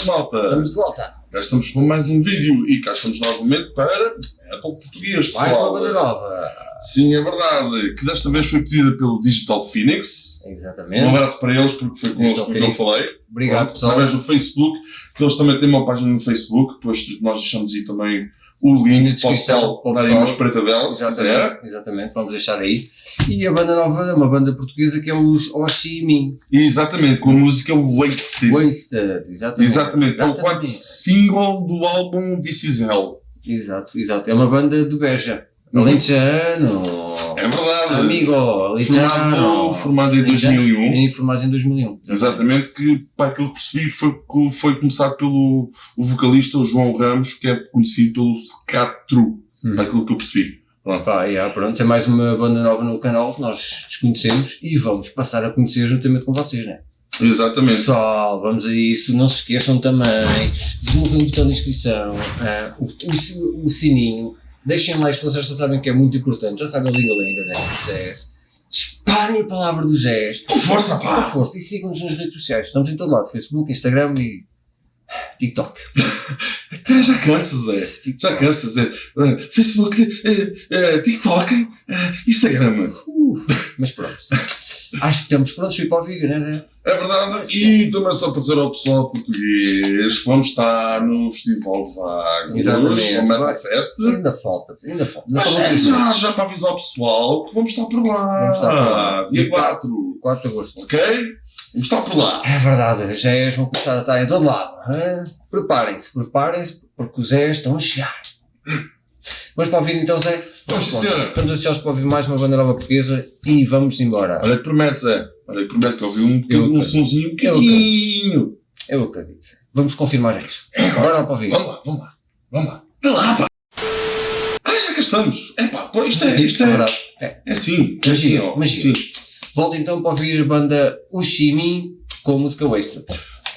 noite, malta. Estamos de volta. Já estamos para mais um vídeo e cá estamos novamente para Apple Português, Mais uma pessoal. banda nova. Sim, é verdade. Que desta vez foi pedida pelo Digital Phoenix. Um Exatamente. abraço para eles, porque foi com eles Digital que eu falei. Obrigado, Pronto, pessoal. Através do Facebook, que eles também têm uma página no Facebook, depois nós deixamos aí também o link para o descrição, pessoal para o dar aí pessoal. uma espreita dela, se quiser. Exatamente, vamos deixar aí. E a banda nova é uma banda portuguesa que é os Oshimin. E exatamente, com a música Wasted. Wasted, exatamente. Exatamente, é o quarto single do álbum This Is Hell. Exato, exato. É uma banda de Beja. Uhum. Alentejano. É verdade. Amigo, Alentejano. Formado, formado em 2001. Em formado em 2001. Exatamente, que para aquilo que percebi foi, foi começado pelo o vocalista, o João Ramos, que é conhecido pelo Scatru, Uhum. para aquilo que eu percebi. Pronto. Pá, yeah, pronto, é mais uma banda nova no canal que nós desconhecemos e vamos passar a conhecer juntamente com vocês, né? Exatamente. Pessoal, vamos a isso. Não se esqueçam também de mover o botão de inscrição, ah, o, o, o sininho. Deixem like se vocês já sabem que é muito importante. Já sabem a linga-linga, né? Do Zés. Disparem a palavra do Zés. Com força, Com pá! força. E sigam-nos nas redes sociais. Estamos em todo lado. Facebook, Instagram e TikTok. Até já cansa, Zé. Já cansa, Zé. Eh, Facebook, eh, eh, TikTok, eh, Instagram. Uh, mas pronto. Acho que estamos prontos para o vídeo, né Zé? É verdade. E também só para dizer ao pessoal português que vamos estar no Festival Vagos, Exatamente. no Metal. Fest. Ainda falta, ainda falta. Mas é já, já para avisar o pessoal que vamos estar por lá. Vamos estar por lá. Dia 4. 4 de agosto. Ok? Vamos estar por lá. É verdade, os Zés vão começar a estar em todo lado. hã? Preparem-se, preparem-se, porque os Zés estão a chegar. Vamos para o vídeo então, Zé? Vamos, sim. Estamos ansiosos para ouvir mais uma banda nova portuguesa e vamos embora. Olha que promete, Zé. Olha que promete que eu ouvi um, Eu um sonzinho Eu pequenininho. Eu acredito. Vamos confirmar isso. Bora lá para o vídeo. Vamos lá, vamos lá. Vamos lá. Lá, pá. Ah, já cá estamos. É pá, pô, isto é, isto é, verdade. É. é assim. É Magia, ó. Sim. Volta então para ouvir a banda Ushimi com a música Wasted.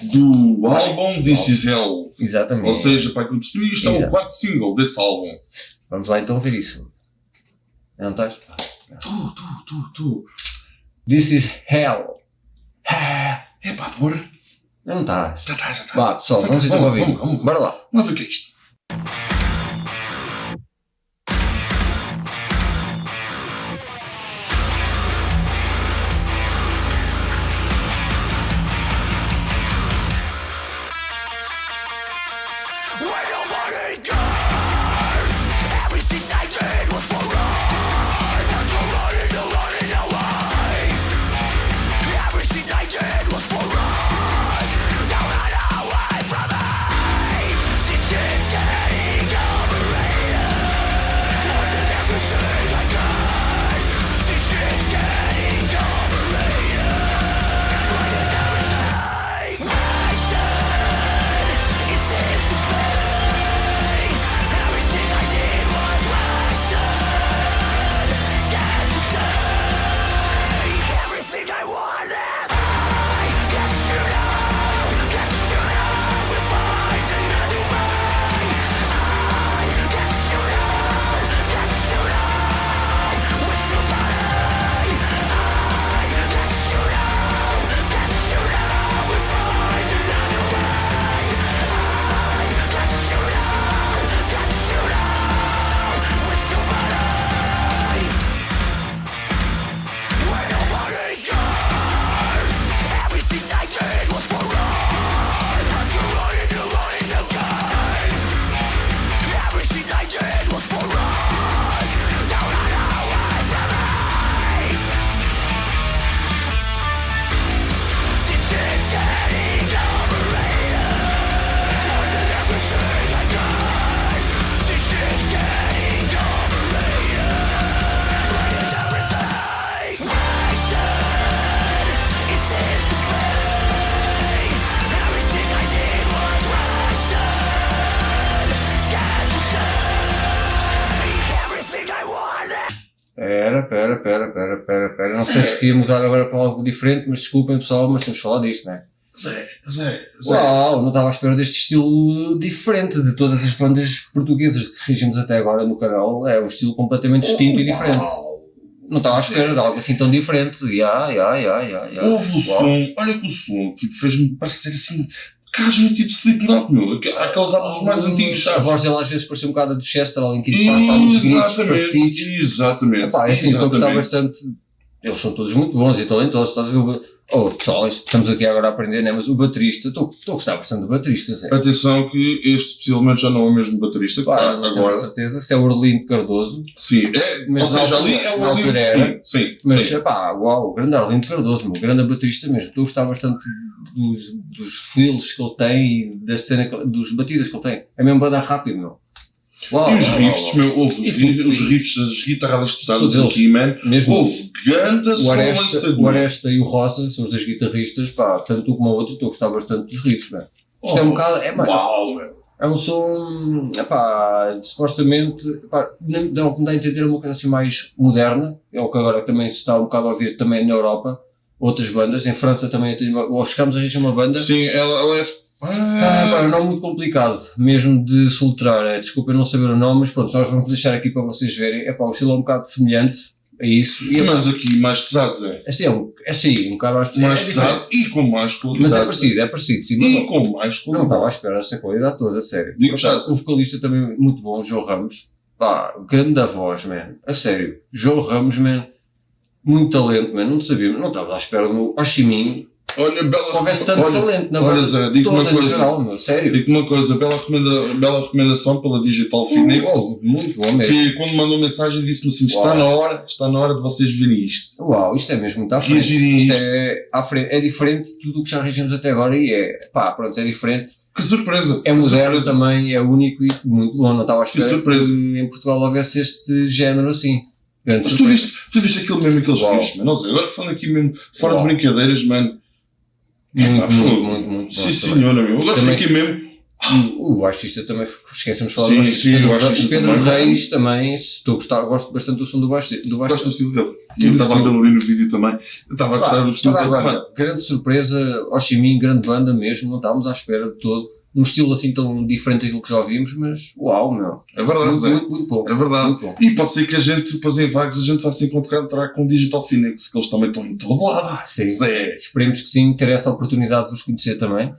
Do álbum This Is Hell. Exatamente. Ou seja, para aquilo que isto é o quarto single desse álbum. Vamos lá então ouvir isso. Não estás? Tu, tu, tu, tu. This is hell. É pá, porra. Não estás. Já está, já está. Vá, pessoal, Tá, vamos então para o vamos, vídeo. vamos, vamos. Bora lá. Vamos ver o que é isto. Pera. Não sei se ia mudar agora para algo diferente, mas desculpem pessoal, mas temos que falar disto, não é? Zé, Zé, Zé. Uau, não estava à espera deste estilo diferente de todas as bandas portuguesas que regimos até agora no canal. É um estilo completamente distinto e diferente. Uau. Não estava à espera de algo assim tão diferente. Ya, ya, ya, ya, ya. Houve o som, olha que o som, tipo, fez-me parecer assim, Casmo tipo Slipknot, meu. Aqu- Aqueles álbuns mais antigos, A sabes? voz dele às vezes parecia um bocado do Chester, nos gritos Exatamente, exatamente. Epá, é assim, estou a gostar exatamente. bastante. Eles são todos muito bons e talentosos. Estás a ver o. Oh, pessoal, estamos aqui agora a aprender, né? Mas o baterista, estou a gostar bastante do baterista, Zé. Atenção que este possivelmente já não é o mesmo baterista que está agora. certeza se é o Orlindo Cardoso, Sim, é, Mas ou seja, ali é o ali. altura Sim, era. sim, mas sim. pá, uau, grande Arlindo Cardoso, meu, grande baterista mesmo. Estou a gostar bastante dos, dos feels que ele tem e da cena, que- dos batidas que ele tem. É mesmo bada rápido, meu. Uau, E os riffs, meu, houve os, os riffs, as guitarradas pesadas Todos aqui, man. Mesmo Houve ganda o Aresta, o. Aresta e o Rosa são os dois guitarristas, pá, tanto um como o outro, estou a gostar bastante dos riffs, man. Isto é um Oh, bocado, é, mano, Uau, é um som, epá, supostamente, epá, não- dá dá a entender é uma coisa assim mais moderna, é o que agora também se está um bocado a ouvir também na Europa, outras bandas, em França também, ou chegamos a arranjar uma banda, Sim, ela, ela é. Ah, pá, é um nome muito complicado, mesmo de soltrar, é, desculpa eu não saber o nome, mas pronto, nós vamos deixar aqui para vocês verem, é pá, o estilo é um bocado semelhante a isso, e é, Mas aqui mais pesados é. assim, é, um, é assim, um bocado mais, Mais é pesado e com mais qualidade. mas é parecido, é parecido, sim, E não- com mais não qualidade. estava à espera desta qualidade toda, a sério. Digo já. O vocalista também muito bom, João Ramos. Pá, grande da voz, man. A sério. João Ramos, man. Muito talento, man. Não sabia, não estava à espera do meu. Olha, bela. Tanto olha, talento na olha, banda. Zé, digo uma coisa. geral. Sério. Digo uma coisa, bela, recomenda, bela recomendação pela Digital Phoenix. Oh, muito bom mesmo. que quando mandou mensagem disse-me assim: está Uau. na hora, está na hora de vocês verem isto. Uau, isto é mesmo muito à Que frente. girem Isto isto. é, à frente. é diferente de tudo o que já regimos até agora e é, pá, pronto, é diferente. Que surpresa! É que moderno surpresa. também, é único e muito bom. Não estava à espera surpresa. que em Portugal houvesse este género assim. Grande Mas tu viste, tu viste aquilo mesmo, aqueles riffs, mano. Não sei, agora falando aqui mesmo, fora Uau. de brincadeiras, mano. Muito, pá, muito, muito, muito Sim, senhora, meu. Agora Também- fiquei mesmo. O baixista também, esquecemos de falar Sim, do baixista. sim, Pedro, o Pedro também. Reis também, estou gostar, gosto bastante do som do baixista. Do Gosto do estilo dele. Eu estava a vê-lo ali no vídeo também. Estava a gostar do estilo dele. grande surpresa, Oshimin, grande banda mesmo, não estávamos à espera de todo. Num estilo assim tão diferente daquilo que já ouvimos, mas uau, meu. É verdade, Muito, Zé. muito, muito bom. É verdade. Muito bom. E pode ser que a gente, depois em vagos, a gente vá se encontrar com o Digital Phoenix, que eles também estão em todo lado. Ah, sim. Zé. Esperemos que sim, ter essa oportunidade de vos conhecer também.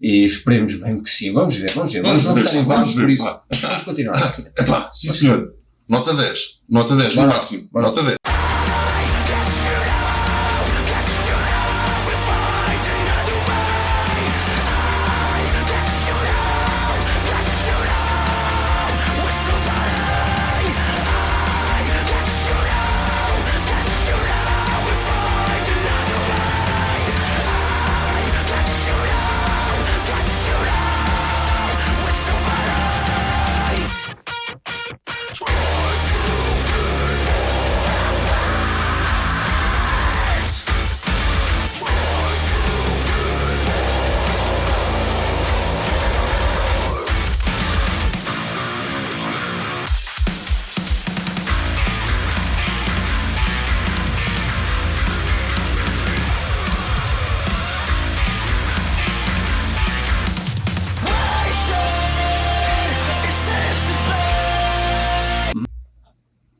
E esperemos bem que sim. Vamos ver, vamos ver. Vamos, vamos, em vamos vagos ver, por isso. pá. Vamos continuar. Epá, sim senhor. Nota 10. Nota 10, no máximo. Nota 10.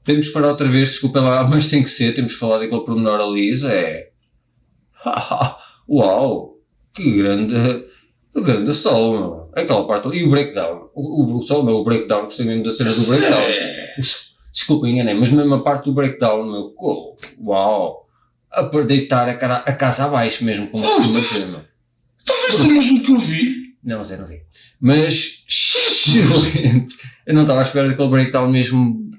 Temos que parar outra vez, desculpa lá, mas tem que ser, temos que falar daquele pormenor ali, é. Uau! Que grande. Que grande sol, meu. Aquela parte ali. E o breakdown. O, o, sol, meu, o breakdown, gostei mesmo da cena do breakdown. Desculpa, enganei, mas mesmo a parte do breakdown, meu. Uau! A para deitar a, cara, a casa abaixo mesmo, como se costuma dizer, meu. Tu viste o mesmo que eu vi? Não, Zé, não vi. Mas, excelente. Eu não estava à espera daquele breakdown mesmo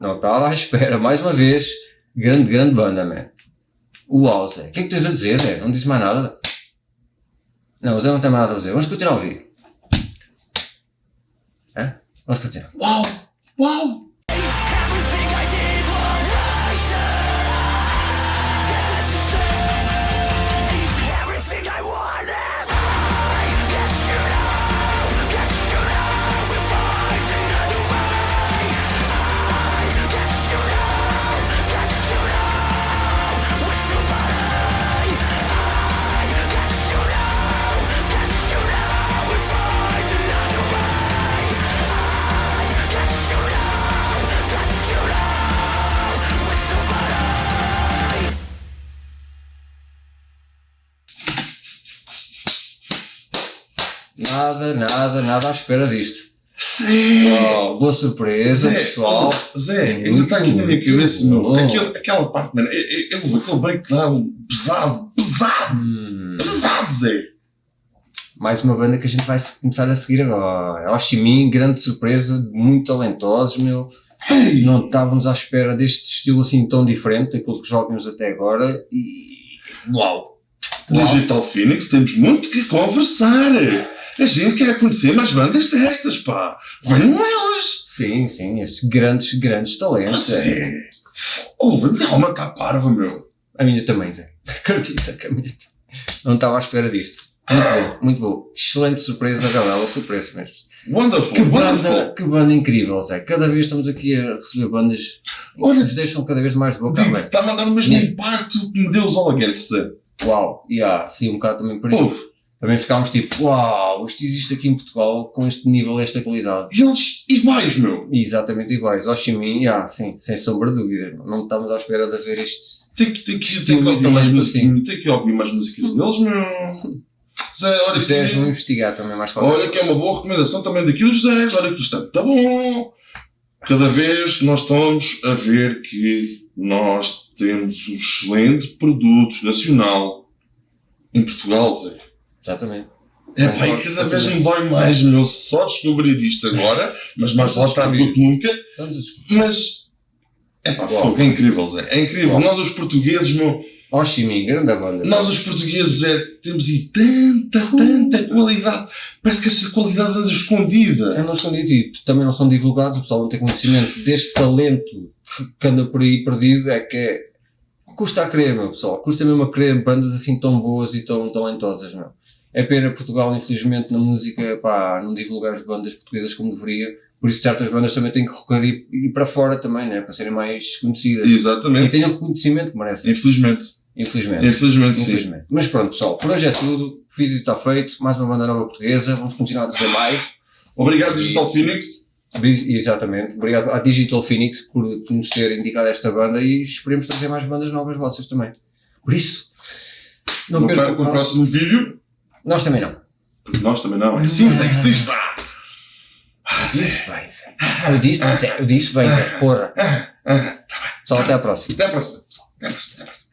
Não estava à espera. Mais uma vez, grande, grande banda, man. Uau, Zé. O que é que tens a dizer, Zé? Não disse mais nada? Não, o Zé não tem mais nada a dizer. Vamos continuar a ouvir. Hã? Vamos continuar. Uau! Uau! Nada, nada, nada à espera disto. Zé! Oh, boa surpresa, Zé, pessoal. Zé, ainda Muito, está aqui na minha cabeça, meu. Aquele, aquela parte, mano. Eu, eu, aquele breakdown pesado, pesado, Hum, pesado, Zé. mais uma banda que a gente vai começar a seguir agora. Ho Chi Minh, grande surpresa, muito talentosos, meu. Ei, Não estávamos à espera deste estilo assim tão diferente daquilo que já ouvimos até agora e. Uau! Uau. Digital Phoenix, temos muito que conversar. A gente quer conhecer mais bandas destas, pá. Venham elas. Sim, sim, estes grandes, grandes talentos. é. Zé. Ouve, minha alma está parva, meu. A minha também, Zé. Acredita que a minha também. Não estava à espera disto. Muito bom, muito bom. Excelente surpresa, Gabriela, surpresa mesmo. Wonderful, Que banda, wonderful. que banda incrível, Zé. Cada vez estamos aqui a receber bandas que Olha- nos deixam cada vez mais de boca aberta. Está a mandar o mesmo impacto que me deu os Alaguetes, Zé. Uau, e há, sim, um bocado também por isso. Também ficámos tipo, uau, isto existe aqui em Portugal com este nível, esta qualidade. e eles iguais, meu. Exatamente iguais. Ho Chi Minh, ah, sim, sem sombra de dúvida. Não estamos à espera de ver este. Tem que, tem que, tem que ouvir mais música, tem que ouvir mais músicas deles, meu. Zé, olha Isto é, que, vão investigar também mais para olha que é uma boa recomendação também daquilo, José. Olha que isto está bom. Cada vez nós estamos a ver que nós temos um excelente produto nacional em Portugal, Zé. Exatamente. É e cada vez me dói mais, meu, só descobrir isto agora, mas mais lá tarde do que nunca. Mas, é pá, fogo, é incrível, Zé. É incrível. Nós, os portugueses, meu, Ho Chi Minh, grande banda. nós, os portugueses, é, temos aí tanta, tanta qualidade. Parece que essa qualidade anda escondida. Eu não escondido e também não são divulgados, o pessoal não tem conhecimento deste talento que anda por aí perdido, é que é, custa a crer, meu pessoal, custa mesmo a crer bandas assim tão boas e tão talentosas, meu. É pena Portugal, infelizmente, na música, pá, não divulgar as bandas portuguesas como deveria, por isso certas bandas também têm que recorrer e ir para fora também, né, para serem mais conhecidas. E Exatamente. tenham o reconhecimento que merecem, Infelizmente. infelizmente. Infelizmente, sim. Infelizmente. Mas pronto, pessoal, por hoje é tudo. O vídeo está feito. Mais uma banda nova portuguesa. Vamos continuar a trazer mais. Obrigado, Digital. Phoenix. Exatamente. Obrigado à Digital Phoenix por nos ter indicado esta banda e esperemos trazer mais bandas novas vossas também. Por isso, não No, percam o próximo vídeo. Nós também não. Nós também não. É assim, Zé, que se diz, pá. Ah, Zé. Disse bem, Zé. Eu disse, Zé. Eu disse bem, Zé. Porra. Ah, Só até à próxima. Até a próxima, pessoal. Até a próxima. Até a próxima.